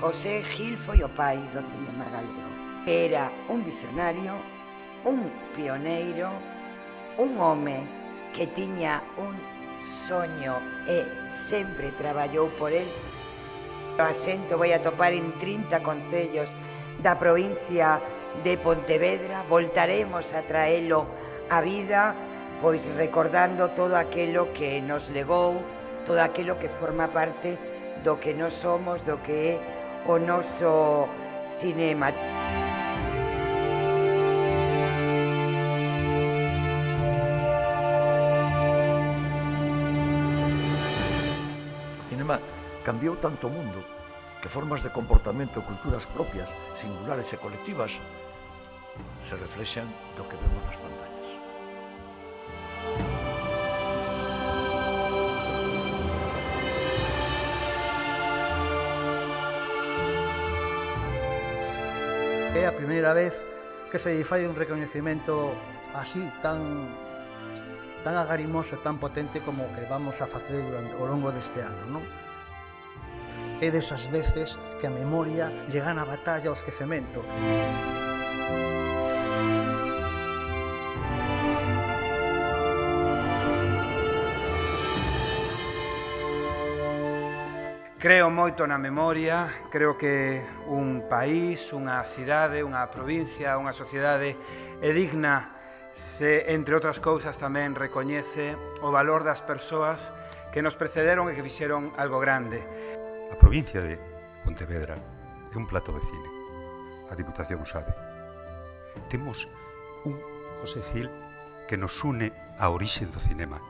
José Gil foi o pai do cinema galego. Era un visionario, un pioneiro, un home que tiña un soño e sempre traballou por el. O asento vai a topar en 30 concellos da provincia de Pontevedra. Voltaremos a traelo a vida, pois recordando todo aquilo que nos legou, todo aquilo que forma parte do que nos somos, do que é o noso cinema. O cinema cambiou tanto o mundo que formas de comportamento e culturas propias, singulares e colectivas, se reflexan do que vemos nas pantallas. É a primeira vez que se fai un recoñecemento así, tan, tan agarimoso e tan potente como o que vamos a facer durante, ao longo deste ano. Non? É desas veces que a memoria lle gana batalla ao esquecemento. Música Creo moito na memoria, creo que un país, unha cidade, unha provincia, unha sociedade é digna se, entre outras cousas, tamén recoñece o valor das persoas que nos precederon e que fixeron algo grande. A provincia de Pontevedra é un plato de cine. A Diputación sabe. Temos un José Gil que nos une á orixe do cinema